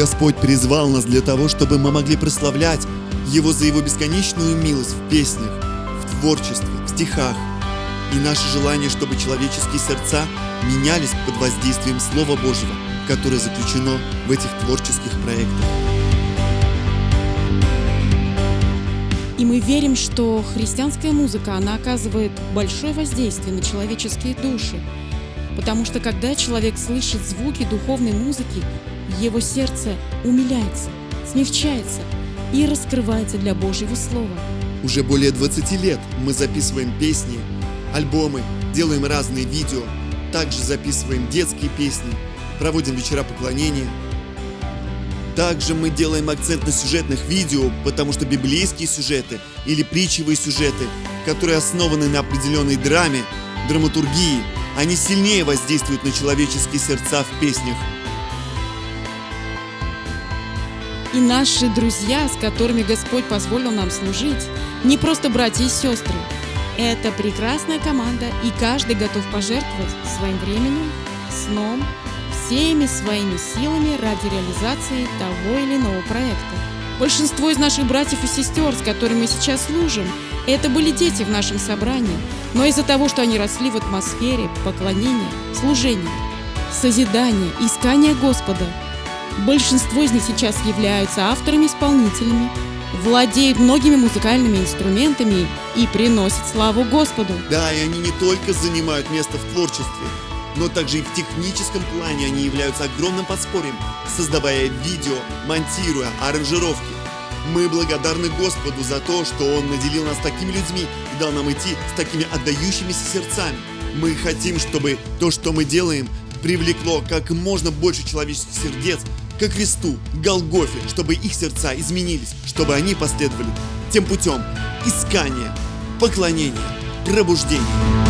Господь призвал нас для того, чтобы мы могли прославлять Его за Его бесконечную милость в песнях, в творчестве, в стихах. И наше желание, чтобы человеческие сердца менялись под воздействием Слова Божьего, которое заключено в этих творческих проектах. И мы верим, что христианская музыка, она оказывает большое воздействие на человеческие души. Потому что когда человек слышит звуки духовной музыки, его сердце умиляется, смягчается и раскрывается для Божьего Слова. Уже более 20 лет мы записываем песни, альбомы, делаем разные видео, также записываем детские песни, проводим вечера поклонения. Также мы делаем акцент на сюжетных видео, потому что библейские сюжеты или притчевые сюжеты, которые основаны на определенной драме, драматургии, они сильнее воздействуют на человеческие сердца в песнях. И наши друзья, с которыми Господь позволил нам служить, не просто братья и сестры. Это прекрасная команда, и каждый готов пожертвовать своим временем, сном, всеми своими силами ради реализации того или иного проекта. Большинство из наших братьев и сестер, с которыми мы сейчас служим, это были дети в нашем собрании, но из-за того, что они росли в атмосфере поклонения, служения, созидания, искания Господа, большинство из них сейчас являются авторами-исполнителями, владеют многими музыкальными инструментами и приносят славу Господу. Да, и они не только занимают место в творчестве, но также и в техническом плане они являются огромным подспорьем, создавая видео, монтируя аранжировки. Мы благодарны Господу за то, что Он наделил нас такими людьми и дал нам идти с такими отдающимися сердцами. Мы хотим, чтобы то, что мы делаем, привлекло как можно больше человеческих сердец ко Христу, к Голгофе, чтобы их сердца изменились, чтобы они последовали тем путем искания, поклонения, пробуждения.